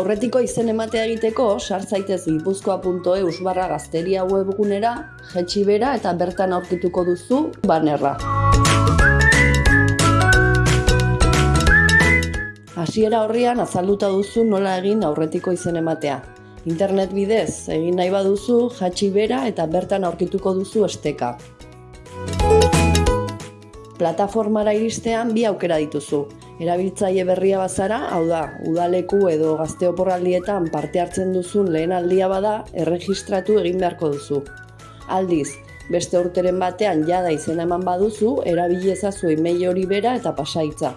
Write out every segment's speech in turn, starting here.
Aurretiko izen ematea egiteko, sartzaitez gipuzkoa.eus barra gazteria webgunera, jetxi bera eta bertan aurkituko duzu banerra. Hasiera horrian azalduta duzu nola egin aurretiko izen ematea. Internet bidez egin nahi baduzu, jatxi bera eta bertan aurkituko duzu esteka. Plataformara iristean bi aukera dituzu. Erabiltzaile berria bazara, hau da, udaleku edo gazteoporraldietan parte hartzen duzun lehen aldia bada, erregistratu egin beharko duzu. Aldiz, beste urteren batean jada izena eman baduzu, erabili ezazu email hori bera eta pasaitza.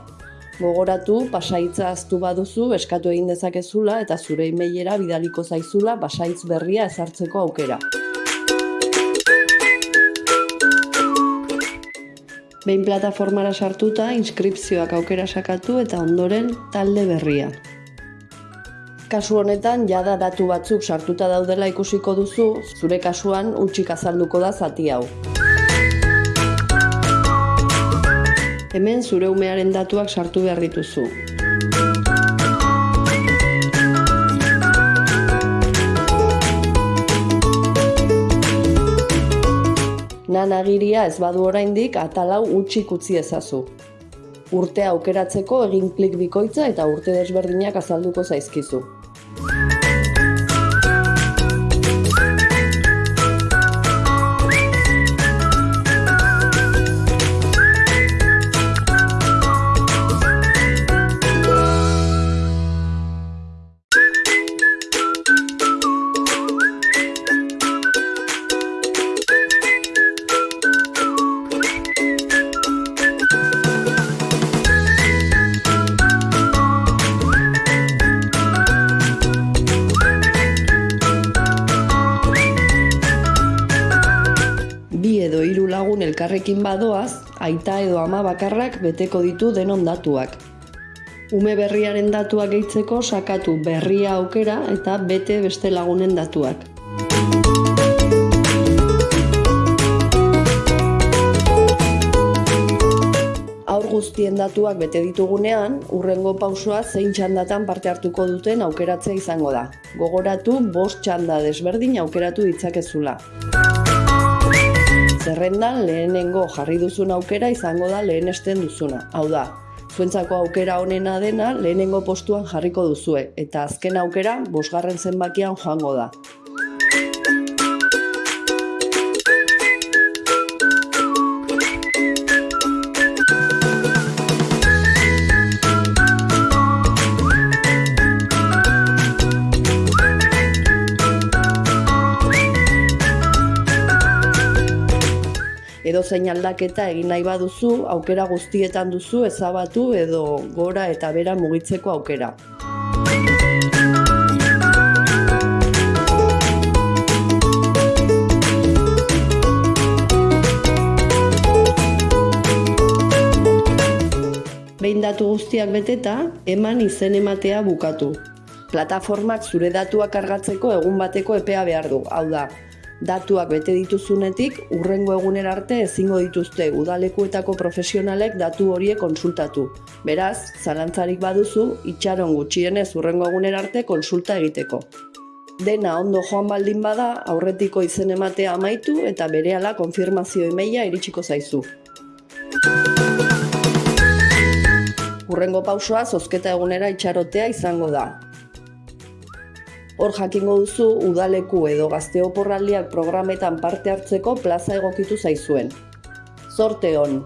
Gogoratu, pasaitza aztu baduzu, eskatu egin dezakezula eta zure emailera bidaliko zaizula pasaitz berria ezartzeko aukera. Behin plataformara sartuta, inskripzioak aukera sakatu eta ondoren talde berria. Kasu honetan, jada datu batzuk sartuta daudela ikusiko duzu, zure kasuan utxik azalduko da zati hau. Hemen zure umearen datuak sartu behar dituzu. Nan agiria ez badu oraindik atalau utxik utzi ezazu. Urtea aukeratzeko egin klik bikoitza eta urte desberdinak azalduko zaizkizu. Lagun elkarrekin badoaz, aita edo ama bakarrak beteko ditu denon datuak. Ume berriaren datuak gehitzeko sakatu berria aukera eta bete beste lagunen datuak. Aur guztien datuak bete ditugunean, urrengo pausoa zein txandatan parte hartuko duten aukeratzea izango da. Gogoratu, bost txanda desberdin aukeratu ditzakezula. Zerrendan lehenengo jarri duzun aukera izango da lehenesten duzuna. Hau da, zuentzako aukera onena dena lehenengo postuan jarriko duzue, eta azken aukera bosgarren zenbakian joango da. Edozein aldaketa egin nahi baduzu, aukera guztietan duzu ezabatu edo gora eta bera mugitzeko aukera. Behin datu guztiak beteta, eman izen ematea bukatu. Plataformak zure datuak kargatzeko egun bateko epea behar du, hau da, datuak bete dituzunetik urrengo egunera arte ezingo dituzte udalekuetako profesionalek datu horiek konsultatu. Beraz, zalantzarik baduzu, itxaron gutxienez urrengo egunera arte konsulta egiteko. Dena ondo joan baldin bada, aurretiko izen ematea amaitu eta berehala konfirmazio emaila iritsiko zaizu. Urrengo pausoa zozketa egunera itxarotea izango da. Hor jakingo duzu udaleku edo gazteoporraldiak programetan parte hartzeko plaza egokitu zaizuen. Zorte hon!